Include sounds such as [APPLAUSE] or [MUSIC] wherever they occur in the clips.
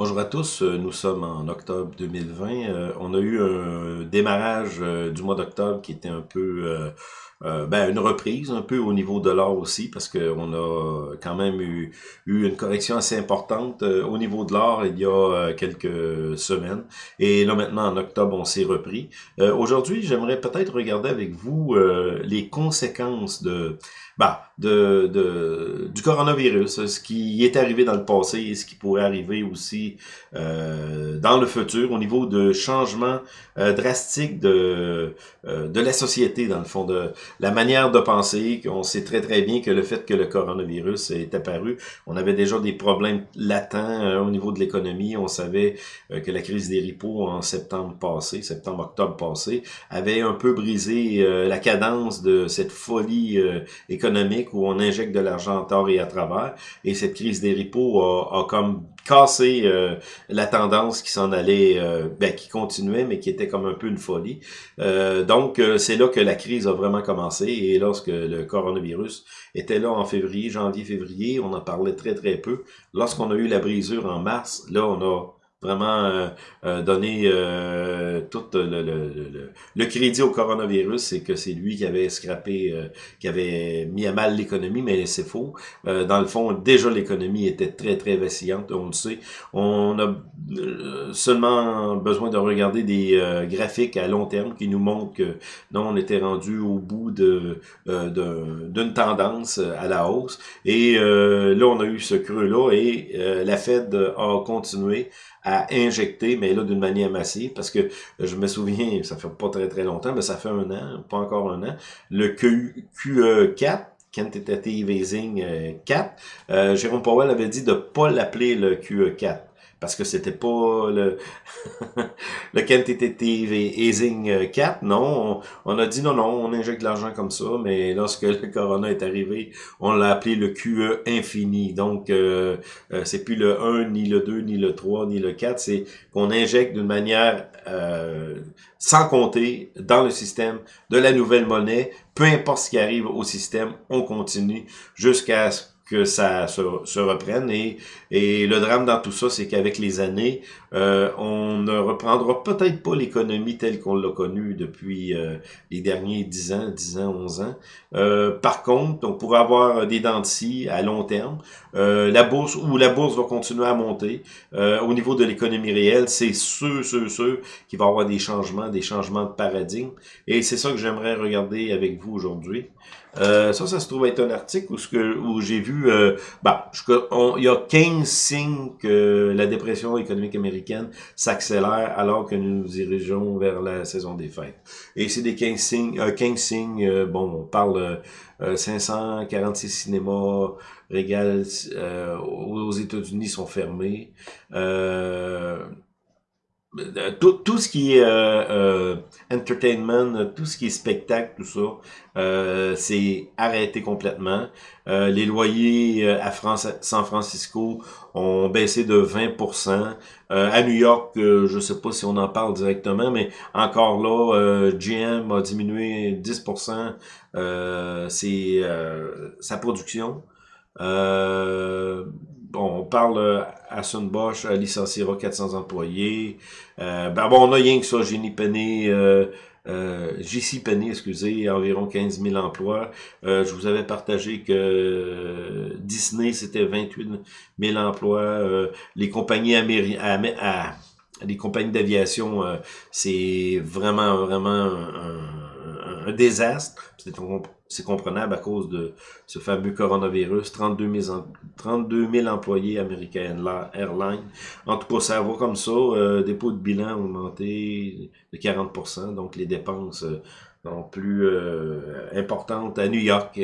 Bonjour à tous, euh, nous sommes en octobre 2020. Euh, on a eu un démarrage euh, du mois d'octobre qui était un peu, ben, une reprise un peu au niveau de l'or aussi, parce qu'on a quand même eu, eu, une correction assez importante au niveau de l'or il y a quelques semaines. Et là maintenant, en octobre, on s'est repris. Aujourd'hui, j'aimerais peut-être regarder avec vous les conséquences de bah, de, de, du coronavirus, ce qui est arrivé dans le passé et ce qui pourrait arriver aussi euh, dans le futur au niveau de changements euh, drastiques de, euh, de la société, dans le fond, de la manière de penser. On sait très très bien que le fait que le coronavirus est apparu, on avait déjà des problèmes latents euh, au niveau de l'économie. On savait que la crise des ripos en septembre passé, septembre-octobre passé, avait un peu brisé la cadence de cette folie économique où on injecte de l'argent en tort et à travers. Et cette crise des repos a, comme cassé euh, la tendance qui s'en allait, euh, ben, qui continuait, mais qui était comme un peu une folie. Euh, donc, c'est là que la crise a vraiment commencé. Et lorsque le coronavirus était là en février, janvier, février, on en parlait très, très peu. Lorsqu'on a eu la brisure en mars, là, on a vraiment euh, euh, donner euh, tout le, le, le, crédit au coronavirus, c'est que c'est lui qui avait scrappé, euh, qui avait mis à mal l'économie, mais c'est faux. dans le fond, déjà l'économie était très très vacillante, on le sait. On a seulement besoin de regarder des graphiques à long terme qui nous montrent que non, on était rendu au bout de d'une tendance à la hausse. Et là, on a eu ce creux-là et la Fed a continué à injecter, mais là d'une manière massive, parce que je me souviens, ça fait pas très très longtemps, mais ça fait un an, pas encore un an, le QE4, Quantitative Easing 4, euh, Jérôme Powell avait dit de pas l'appeler le QE4 parce que c'était pas le, [LAUGHS] le quantitative easing 4, non? On, a dit non, non, on injecte de l'argent comme ça, mais lorsque le [LAUGHS] corona est arrivé, on l'a appelé le QE infini. Donc, euh, euh, c'est plus le 1, ni le 2, ni le 3, ni le 4, c'est qu'on injecte d'une manière euh, sans compter dans le système de la nouvelle monnaie. Peu importe ce qui arrive au système, on continue jusqu'à ce que ça se, reprenne. Et, et, le drame dans tout ça, c'est qu'avec les années, euh, on ne reprendra peut-être pas l'économie telle qu'on l'a connue depuis euh, les derniers 10 ans, 10 ans, 11 ans. Euh, par contre, on pourrait avoir des dents de à long terme. la bourse, ou la bourse va continuer à monter. au niveau de l'économie réelle, c'est sûr, sûr, sûr qu'il va avoir des changements, des changements de paradigme. Et c'est ça que j'aimerais regarder avec vous aujourd'hui. Euh, ça, ça se trouve être un article où, où j'ai vu, euh, bah, il y a 15 signes que la dépression économique américaine s'accélère alors que nous nous dirigeons vers la saison des fêtes. Et c'est des 15 signes, euh, 15 signes, euh, bon, on parle 546 euh, cinémas régal aux États-Unis sont fermés. Euh, tout, tout ce qui est euh, euh, entertainment, tout ce qui est spectacle, tout ça, c'est arrêté complètement. les loyers à France, San Francisco ont baissé de 20%. à New York, je sais pas si on en parle directement, mais encore là, GM a diminué 10% c'est sa production. Euh, bon, on parle euh, à Sunbosch, à licenciera 400 employés. Euh, ben bon, on a rien que ça, Jenny Penny, euh, euh, JC Penny, excusez, environ 15 000 emplois. Euh, je vous avais partagé que Disney, c'était 28 000 emplois. les compagnies américaines, les compagnies d'aviation, c'est vraiment, vraiment désastre. C'est comprenable à cause de ce fameux coronavirus. 32 000, 32 000 employés American Airlines. En tout cas, ça va comme ça. Euh, dépôt de bilan augmenté de 40% donc les dépenses euh, sont plus euh, importantes à New York.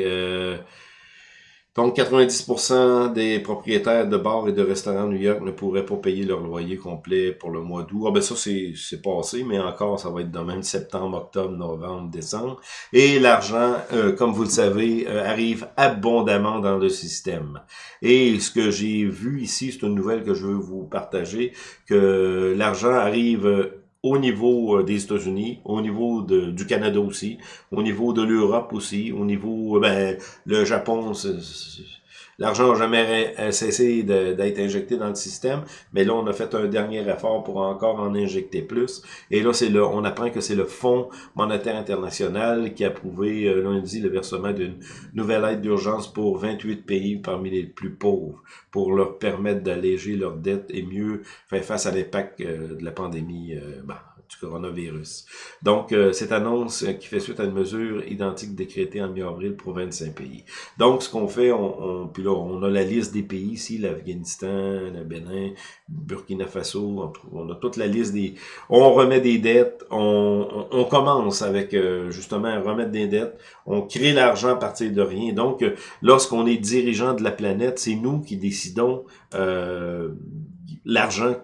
Donc, 90% des propriétaires de bars et de restaurants à New York ne pourraient pas payer leur loyer complet pour le mois d'août. Ah ben ça, c'est passé, mais encore, ça va être demain, septembre, octobre, novembre, décembre. Et l'argent, euh, comme vous le savez, euh, arrive abondamment dans le système. Et ce que j'ai vu ici, c'est une nouvelle que je veux vous partager, que l'argent arrive au niveau euh, des États-Unis, au niveau de, du Canada aussi, au niveau de l'Europe aussi, au niveau, euh, ben, le Japon, l'argent n'a jamais cessé d'être injecté dans le système, mais là, on a fait un dernier effort pour encore en injecter plus. Et là, c'est on apprend que c'est le Fonds monétaire international qui a approuvé euh, lundi le versement d'une nouvelle aide d'urgence pour 28 pays parmi les plus pauvres pour leur permettre d'alléger leurs dettes et mieux faire face à l'impact euh, de la pandémie. Euh, bah, du coronavirus. Donc, euh, cette annonce euh, qui fait suite à une mesure identique décrétée en mi-avril pour 25 pays. Donc, ce qu'on fait, on, on, puis là, on a la liste des pays ici, l'Afghanistan, le Bénin, Burkina Faso, on, a toute la liste des... On remet des dettes, on, commence avec euh, justement remettre des dettes, on crée l'argent à partir de rien. Donc, lorsqu'on est dirigeant de la planète, c'est nous qui décidons l'argent,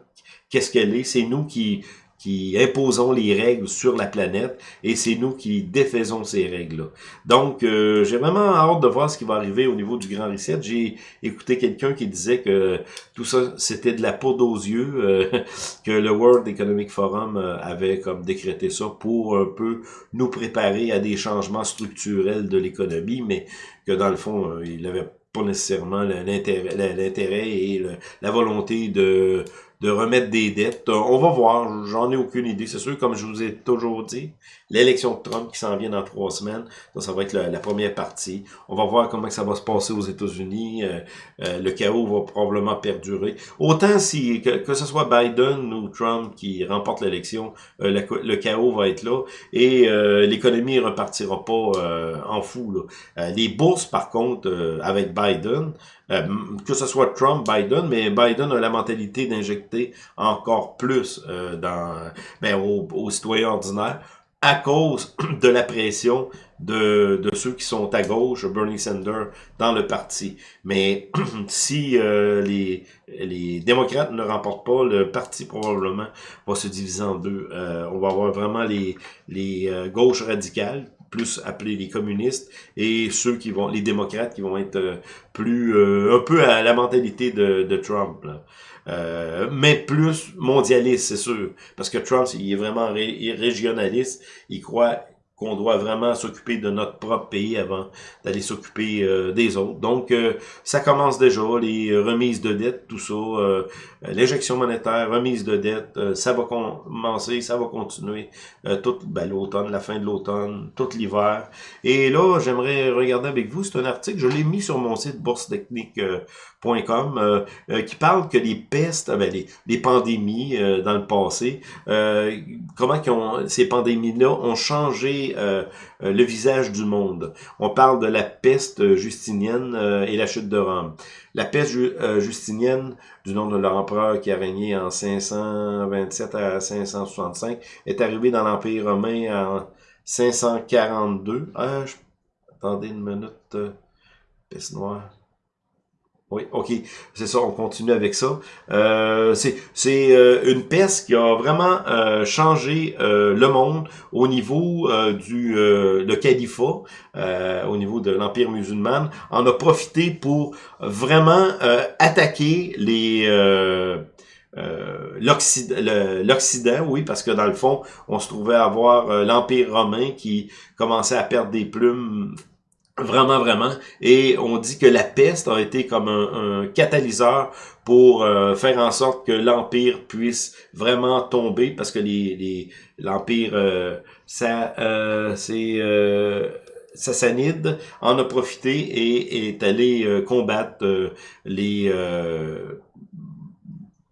qu'est-ce qu'elle est, c'est nous qui qui imposons les règles sur la planète et c'est nous qui défaisons ces règles-là. Donc, euh, j'ai vraiment hâte de voir ce qui va arriver au niveau du Grand Reset. J'ai écouté quelqu'un qui disait que tout ça, c'était de la poudre aux yeux, euh, [LAUGHS] que le World Economic Forum euh, avait comme décrété ça pour un peu nous préparer à des changements structurels de l'économie, mais que dans le fond, il avait pas nécessairement l'intérêt et la volonté de de remettre des dettes. Euh, on va voir, j'en ai aucune idée. C'est sûr, comme je vous ai toujours dit, l'élection de Trump qui s'en vient dans trois semaines, ça, ça va être la, première partie. On va voir comment ça va se passer aux États-Unis. Euh, euh, le chaos va probablement perdurer. Autant si que, que ce soit Biden ou Trump qui remporte l'élection, le, chaos va être là et l'économie repartira pas en fou. Là. les bourses, par contre, avec Biden, euh, que ce soit Trump, Biden, mais Biden a la mentalité d'injecter encore plus euh, dans, ben, aux, citoyens ordinaires à cause [CLEARS THROAT] de la pression de, de, ceux qui sont à gauche, Bernie Sanders, dans le parti. Mais [CLEARS THROAT] si euh, les, les démocrates ne remportent pas, le parti probablement va se diviser en deux. on va avoir vraiment les, les gauches radicales plus appelés les communistes, et ceux qui vont, les démocrates qui vont être euh, plus, euh, un peu à la mentalité de, de Trump. Euh, mais plus mondialiste, c'est sûr. Parce que Trump, il est vraiment régionaliste. Il croit qu'on doit vraiment s'occuper de notre propre pays avant d'aller s'occuper euh, des autres. Donc, euh, ça commence déjà, les remises de dettes, tout ça, euh, l'injection monétaire, remise de dettes, ça va commencer, ça va continuer tout ben, l'automne, la fin de l'automne, tout l'hiver. Et là, j'aimerais regarder avec vous, c'est un article, je l'ai mis sur mon site boursetechnique.com, qui parle que les pestes, ben, les, pandémies dans le passé, comment ces pandémies-là ont changé euh, euh, le visage du monde. On parle de la peste justinienne euh, et la chute de Rome. La peste justinienne, du nom de l'empereur qui a régné en 527 à 565, est arrivée dans l'Empire romain en 542. Ah, attendez une minute. peste noire. Oui, ok, c'est ça, on continue avec ça. Euh, c'est euh, une peste qui a vraiment euh, changé euh, le monde au niveau du le califat, au niveau de l'Empire musulman. On a profité pour vraiment attaquer les... l'Occident, oui, parce que dans le fond, on se trouvait à avoir l'Empire romain qui commençait à perdre des plumes Vraiment, vraiment. Et on dit que la peste a été comme un, catalyseur pour euh, faire en sorte que l'Empire puisse vraiment tomber, parce que les l'Empire, euh, ça euh, c'est euh, Sassanide en a profité et est allé combattre les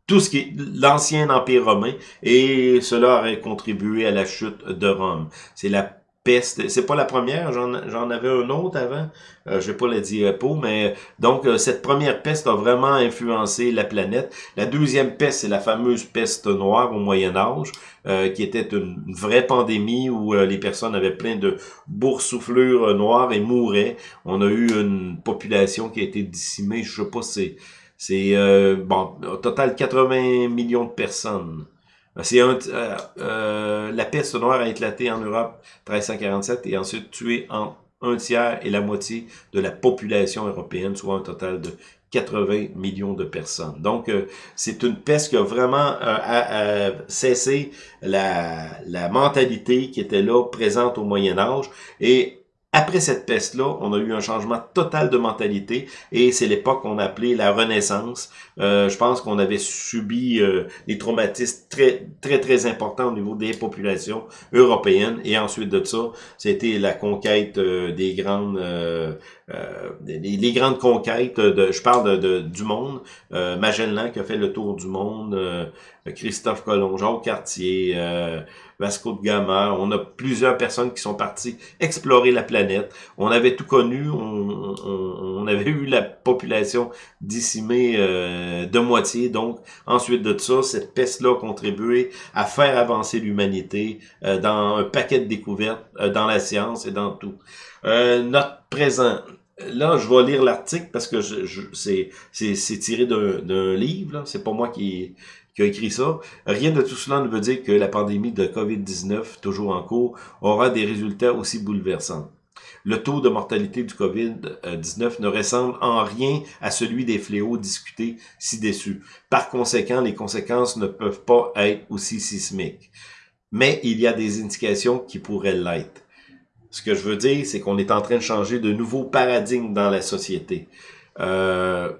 tout ce qui est l'ancien empire romain et cela aurait contribué à la chute de Rome. C'est la C'est pas la première, j'en avais un autre avant. Euh, je vais pas le dire pour, mais donc euh, cette première peste a vraiment influencé la planète. La deuxième peste, c'est la fameuse peste noire au Moyen Âge, euh, qui était une vraie pandémie où les personnes avaient plein de boursouflures noires et mouraient. On a eu une population qui a été décimée, je sais pas, c'est c'est bon, au total 80 millions de personnes. C'est euh, euh, la peste noire a éclaté en Europe 1347 et ensuite tué en un tiers et la moitié de la population européenne, soit un total de 80 millions de personnes. Donc, euh, c'est une peste qui a vraiment cessé la, la mentalité qui était là, présente au Moyen Âge. Et après cette peste-là, on a eu un changement total de mentalité et c'est l'époque qu'on appelait la Renaissance. Euh, je pense qu'on avait subi euh, des traumatismes très très très importants au niveau des populations européennes et ensuite de ça, c'était la conquête euh, des grandes les, grandes conquêtes. De, je parle de, du monde. Magellan qui a fait le tour du monde, Christophe Colomb, Jacques Cartier. Vasco de Gama. On a plusieurs personnes qui sont parties explorer la planète. On avait tout connu. On, avait eu la population décimée euh, de moitié. Donc, ensuite de ça, cette peste-là a contribué à faire avancer l'humanité euh, dans un paquet de découvertes, euh, dans la science et dans tout. notre présent, Là, je vais lire l'article parce que je, je c'est tiré d'un livre. C'est pas moi qui, qui écrit ça. Rien de tout cela ne veut dire que la pandémie de COVID-19, toujours en cours, aura des résultats aussi bouleversants. Le taux de mortalité du COVID-19 ne ressemble en rien à celui des fléaux discutés ci-dessus. Par conséquent, les conséquences ne peuvent pas être aussi sismiques. Mais il y a des indications qui pourraient l'être. Ce que je veux dire, c'est qu'on est en train de changer de nouveaux paradigmes dans la société. Euh,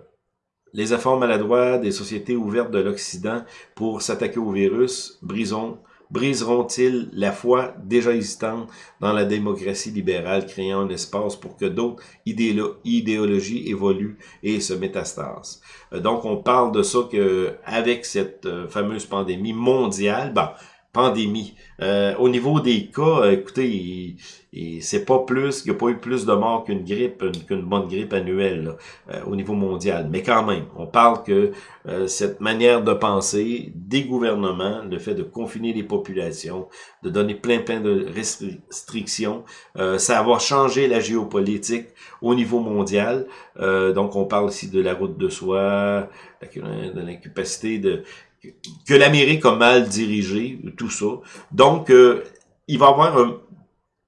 les efforts maladroits des sociétés ouvertes de l'Occident pour s'attaquer au virus briseront-ils la foi déjà existante dans la démocratie libérale, créant un espace pour que d'autres idéologies évoluent et se métastasent? Euh, donc, on parle de ça que avec cette euh, fameuse pandémie mondiale, ben, pandémie. Euh, au niveau des cas, euh, écoutez, c'est pas plus, il n'y a pas eu plus de morts qu'une grippe, qu'une bonne grippe annuelle euh, au niveau mondial. Mais quand même, on parle que cette manière de penser des gouvernements, le fait de confiner les populations, de donner plein plein de restrictions, ça va changer la géopolitique au niveau mondial. donc on parle ici de la route de soie, de l'incapacité de que l'Amérique a mal dirigé, tout ça. Donc, euh, il va y avoir un,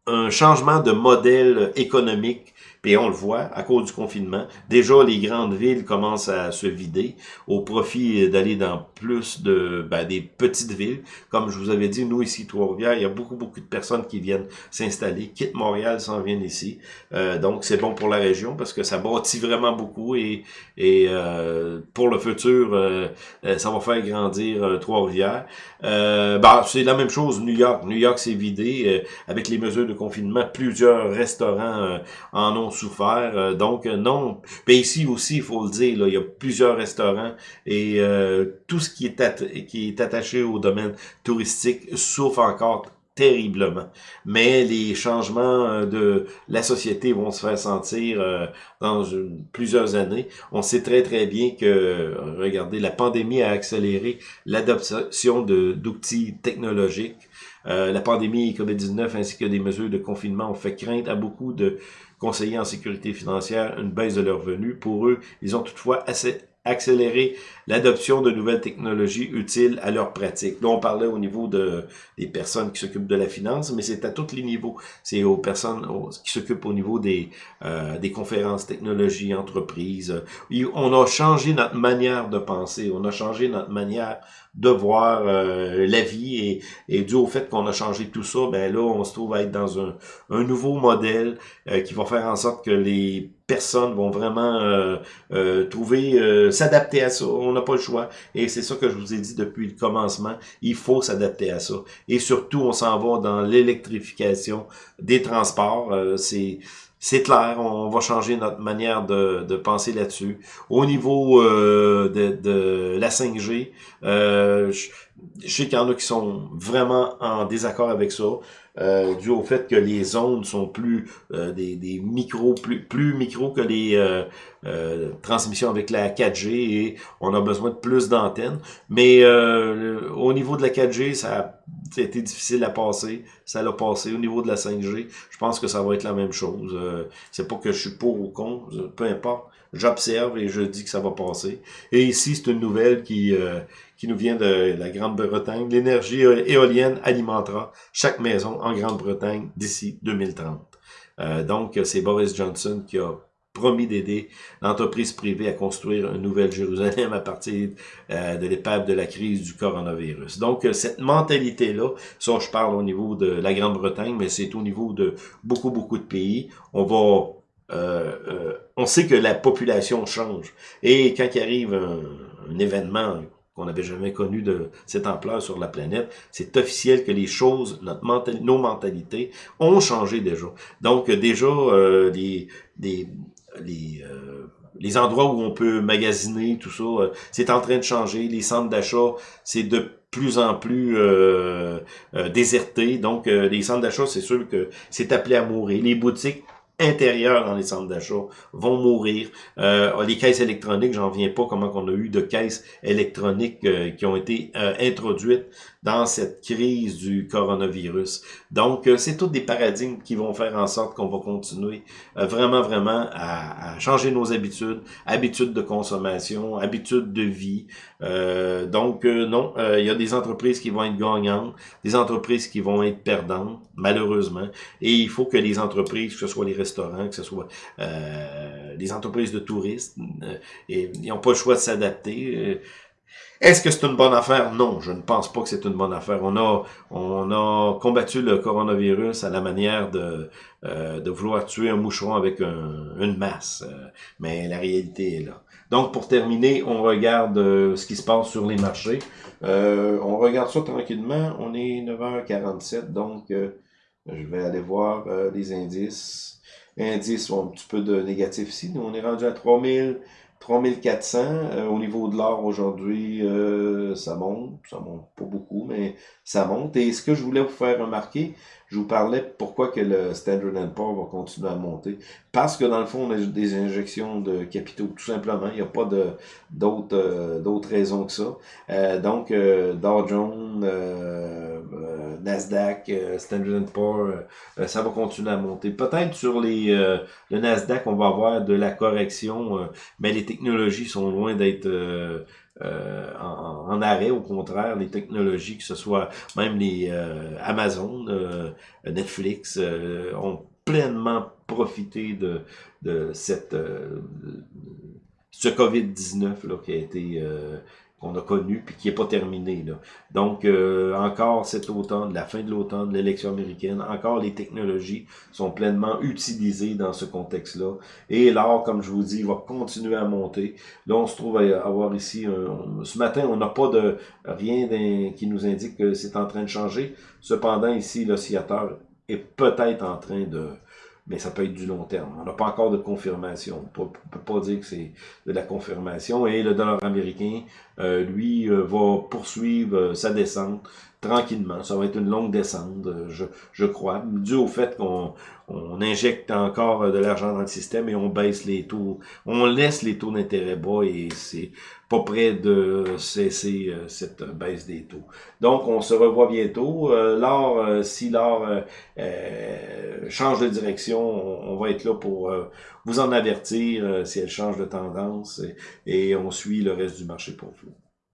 un, changement de modèle économique puis on le voit, à cause du confinement, déjà les grandes villes commencent à se vider au profit d'aller dans plus de ben, des petites villes. Comme je vous avais dit, nous ici, Trois-Rivières, il y a beaucoup, beaucoup de personnes qui viennent s'installer, quittent Montréal, s'en viennent ici. Euh, donc c'est bon pour la région parce que ça bâtit vraiment beaucoup et, et euh, pour le futur, euh, ça va faire grandir Trois-Rivières. Ben, c'est la même chose New York. New York s'est vidé avec les mesures de confinement. Plusieurs restaurants en ont Euh, donc, euh, non. Mais ici aussi, il faut le dire, il y a plusieurs restaurants et euh, tout ce qui est, qui est attaché au domaine touristique souffre encore terriblement. Mais les changements de la société vont se faire sentir dans plusieurs années. On sait très très bien que, regardez, la pandémie a accéléré l'adoption d'outils technologiques. La pandémie COVID-19 ainsi que des mesures de confinement ont fait crainte à beaucoup de conseiller en sécurité financière une baisse de leurs revenus. Pour eux, ils ont toutefois assez accéléré l'adoption de nouvelles technologies utiles à leur pratique. Là, on parlait au niveau de, des personnes qui s'occupent de la finance, mais c'est à tous les niveaux. C'est aux personnes qui s'occupent au niveau des, euh, des conférences technologies, entreprises. On a changé notre manière de penser, on a changé notre manière de voir euh, la vie et, et dû au fait qu'on a changé tout ça, ben là, on se trouve à être dans un, un nouveau modèle euh, qui va faire en sorte que les personnes vont vraiment euh, euh trouver, s'adapter à ça. On n'a pas le choix. Et c'est ça que je vous ai dit depuis le commencement. Il faut s'adapter à ça. Et surtout, on s'en va dans l'électrification des transports. c'est c'est clair, on va changer notre manière de, de penser là-dessus. Au niveau euh, de, de, la 5G, euh, je, sais qu'il y en a qui sont vraiment en désaccord avec ça, euh, dû au fait que les ondes sont plus euh, des, des micros, plus, plus micros que les transmissions avec la 4G et on a besoin de plus d'antennes. Mais au niveau de la 4G, ça a été difficile à passer. Ça l'a passé. Au niveau de la 5G, je pense que ça va être la même chose. Euh, c'est pas que je suis pour ou contre, peu importe. J'observe et je dis que ça va passer. Et ici, c'est une nouvelle qui, euh, qui nous vient de la Grande-Bretagne. L'énergie éolienne alimentera chaque maison en Grande-Bretagne d'ici 2030. Euh, donc, c'est Boris Johnson qui a promis d'aider l'entreprise privée à construire une nouvelle Jérusalem à partir euh, de l'épave de la crise du coronavirus. Donc, cette mentalité-là, ça, je parle au niveau de la Grande-Bretagne, mais c'est au niveau de beaucoup, beaucoup de pays. On va euh, on sait que la population change. Et quand il arrive un, événement qu'on n'avait jamais connu de cette ampleur sur la planète, c'est officiel que les choses, notre nos mentalités ont changé déjà. Donc déjà, euh, les, les, les, euh, les endroits où on peut magasiner, tout ça, euh, c'est en train de changer. Les centres d'achat, c'est de plus en plus euh, déserté. Donc, les centres d'achat, c'est sûr que c'est appelé à mourir. Les boutiques, intérieurs dans les centres d'achat vont mourir. Euh, les caisses électroniques, j'en viens pas comment qu'on a eu de caisses électroniques euh, qui ont été euh, introduites dans cette crise du coronavirus. Donc, euh, c'est tous des paradigmes qui vont faire en sorte qu'on va continuer vraiment, vraiment à, à, changer nos habitudes, habitudes de consommation, habitudes de vie. donc, non, il y a des entreprises qui vont être gagnantes, des entreprises qui vont être perdantes, malheureusement. Et il faut que les entreprises, que ce soit les restaurants, que ce soit euh, les entreprises de tourisme, euh, et, ils n'ont pas le choix de s'adapter. Euh, est-ce que c'est une bonne affaire? Non, je ne pense pas que c'est une bonne affaire. On a, on a combattu le coronavirus à la manière de, de vouloir tuer un moucheron avec une masse. mais la réalité est là. Donc, pour terminer, on regarde ce qui se passe sur les marchés. on regarde ça tranquillement. On est 9h47, donc je vais aller voir les indices. Indice, un petit peu de négatif ici. Nous, on est rendu à 3000, 3400. Euh, au niveau de l'or, aujourd'hui, euh, ça monte. Ça monte pas beaucoup, mais ça monte. Et ce que je voulais vous faire remarquer, je vous parlais pourquoi que le Standard Poor's va continuer à monter. Parce que dans le fond, on a des injections de capitaux, tout simplement. Il n'y a pas d'autres euh, d'autres raisons que ça. Euh, donc, euh, Dow Jones, Nasdaq, Standard Poor's, ça va continuer à monter. Peut-être sur les le Nasdaq, on va avoir de la correction, mais les technologies sont loin d'être euh, en, arrêt. Au contraire, les technologies, que ce soit même les euh, Amazon, euh, Netflix, ont pleinement profité de, cette ce COVID-19 qui a été qu'on a connu puis qui n'est pas terminé. Là. Donc, euh, encore cet automne, la fin de l'automne, l'élection américaine, encore les technologies sont pleinement utilisées dans ce contexte-là. Et l'or, comme je vous dis, va continuer à monter. Là, on se trouve à avoir ici, ce matin, on n'a pas de rien qui nous indique que c'est en train de changer. Cependant, ici, l'oscillateur est peut-être en train de mais ça peut être du long terme. On n'a pas encore de confirmation. On ne peut pas dire que c'est de la confirmation. Et le dollar américain, euh, lui, euh, va poursuivre euh, sa descente tranquillement. Ça va être une longue descente, je, je crois, dû au fait qu'on on injecte encore de l'argent dans le système et on baisse les taux. On laisse les taux d'intérêt bas et c'est pas près de cesser euh, cette baisse des taux. Donc, on se revoit bientôt. Euh, l'or, euh, si l'or change de direction, on, va être là pour vous en avertir si elle change de tendance et on suit le reste du marché pour vous.